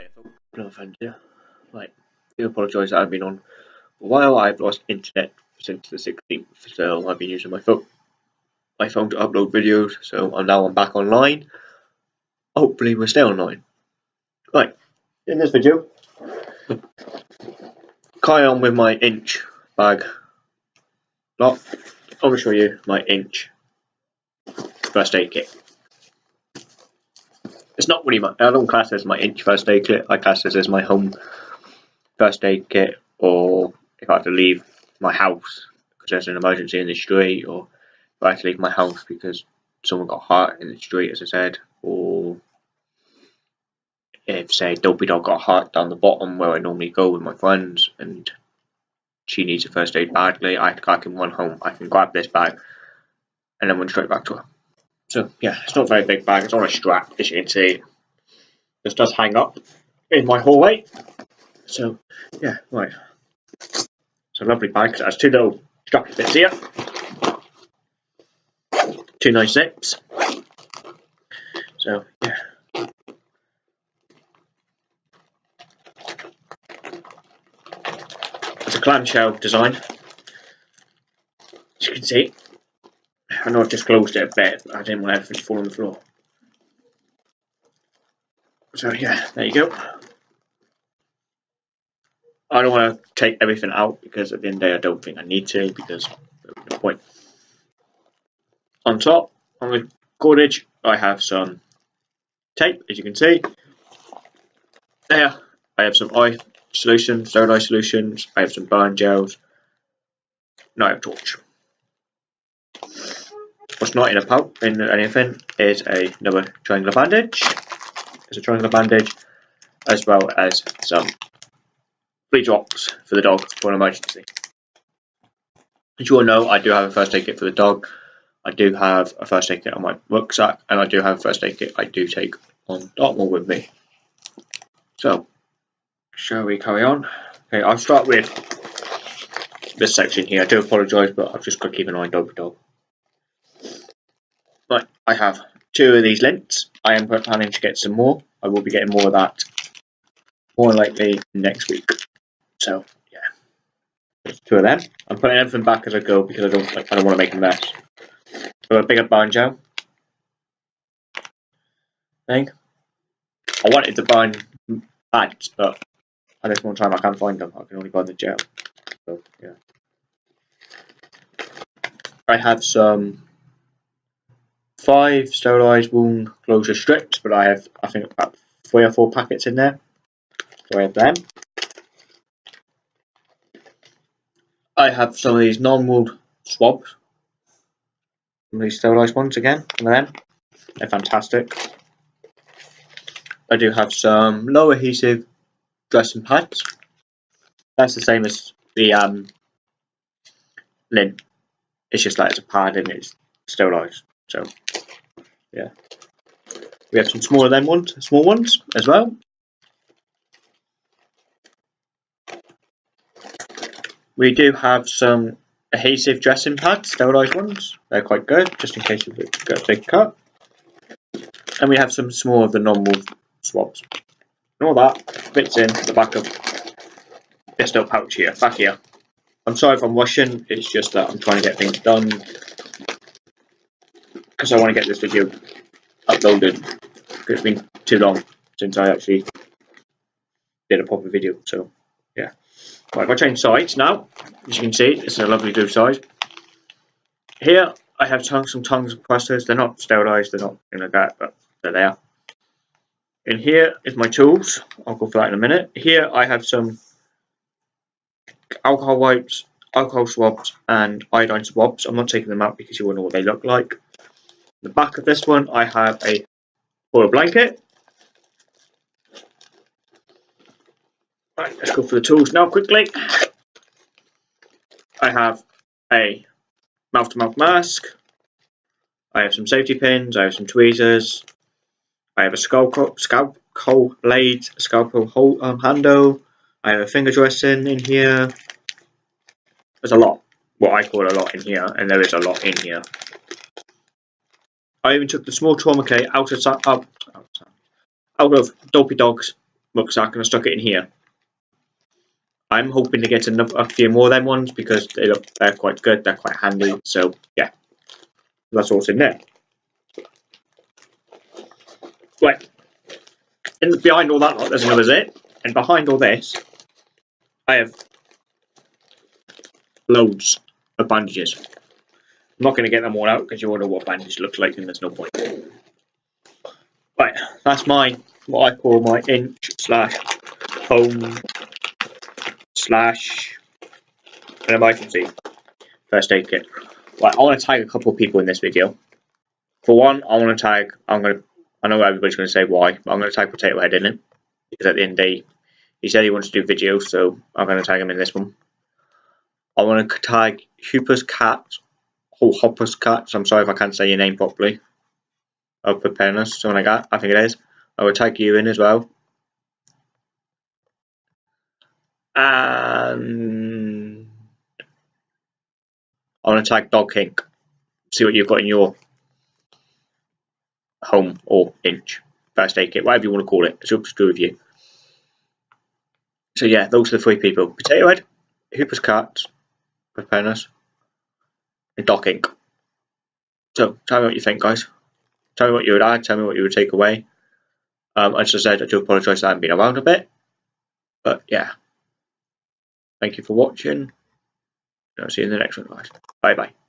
Hi, no friends here. Right, I do apologise that I've been on for a while. I've lost internet since the 16th, so I've been using my phone, my phone to upload videos. So I'm now I'm back online. Hopefully, we'll stay online. Right, in this video, carry on with my inch bag. Lot. I'm going to show you my inch first aid kit. It's not really my, I don't class as my inch first aid kit, I class this as my home first aid kit, or if I have to leave my house because there's an emergency in the street, or if I have to leave my house because someone got hurt in the street, as I said, or if, say, Dopey Dog got hurt down the bottom where I normally go with my friends, and she needs a first aid badly, I, I can run home, I can grab this bag, and then run straight back to her. So yeah, it's not a very big bag, it's on a strap as you can see. This does hang up in my hallway. So yeah, right. It's a lovely bag, it has two little strappy bits here. Two nice zips. So yeah. It's a clamshell design. As you can see, I know I've just closed it a bit, I didn't want everything to fall on the floor. So yeah, there you go. I don't want to take everything out because at the end of the day I don't think I need to because no point. On top, on the cordage, I have some tape, as you can see. There, I have some eye solution, sterile eye solutions, I have some burn gels, and I have torch. What's not in a pouch in anything is a, another triangular bandage. It's a triangular bandage, as well as some flea drops for the dog for an emergency. As you all know, I do have a first aid kit for the dog. I do have a first aid kit on my rucksack, and I do have a first aid kit I do take on Dartmoor with me. So, shall we carry on? Okay, I'll start with this section here. I do apologise, but I've just got to keep an eye on dog dog. I have two of these lints. I am planning to get some more. I will be getting more of that more likely next week. So yeah, There's two of them. I'm putting everything back as I go because I don't like, I don't want to make a mess. So a bigger banjo thing. I wanted to buy pads, but at this one time I can't find them. I can only buy the gel. So yeah. I have some five sterilised wound closure strips, but I have, I think, about three or four packets in there. So I have them. I have some of these non-woven swabs. Some of these sterilised ones again, some of them. They're fantastic. I do have some low adhesive dressing pads. That's the same as the um, lint. It's just like it's a pad and it's sterilised. So yeah. We have some smaller than ones, small ones as well. We do have some adhesive dressing pads, sterilised ones. They're quite good, just in case you've got a big cut. And we have some small of the normal swabs. And all that fits in the back of this little pouch here, back here. I'm sorry if I'm rushing, it's just that I'm trying to get things done because I want to get this video uploaded because it's been too long since I actually did a proper video. So yeah. Right, if I change sides now, as you can see, it's a lovely blue side. Here I have tongues, some tongues of clusters. They're not sterilised, they're not anything like that, but they're there. In here is my tools. I'll go for that in a minute. Here I have some alcohol wipes, alcohol swabs, and iodine swabs. I'm not taking them out because you will know what they look like the back of this one, I have a foil blanket. Right, let's go for the tools now quickly. I have a mouth-to-mouth -mouth mask. I have some safety pins. I have some tweezers. I have a scalpel, scalpel blade, scalpel hold, um, handle. I have a finger dressing in here. There's a lot, what I call a lot in here, and there is a lot in here. I even took the small trauma kit out of out, out of Dopey Dog's rucksack and I stuck it in here. I'm hoping to get a few more of them ones because they look they're quite good, they're quite handy. So yeah, that's what's in there. Right, and behind all that lot, there's another zip, and behind all this, I have loads of bandages. I'm not going to get them all out because you all know what bandage looks like, and there's no point. Right, that's my what I call my inch slash home slash an emergency first aid kit. Right, I want to tag a couple of people in this video. For one, I want to tag. I'm going to. I know everybody's going to say why, but I'm going to tag Potato Head in it because at the end of the day, he said he wants to do videos, so I'm going to tag him in this one. I want to tag Hooper's Cat, or Hopper's Cats. I'm sorry if I can't say your name properly. Of preparedness, something like that. I think it is. I will tag you in as well. And I want to tag Dog Kink. See what you've got in your home or inch first aid kit, whatever you want to call it. It's up to do with you. So yeah, those are the three people: Potato Head, Hooper's Cats, Preparedness, and Doc Inc. So tell me what you think, guys. Tell me what you would add. Tell me what you would take away. Um, as I said, I do apologise I haven't been around a bit, but yeah. Thank you for watching. I'll see you in the next one, guys. Bye bye.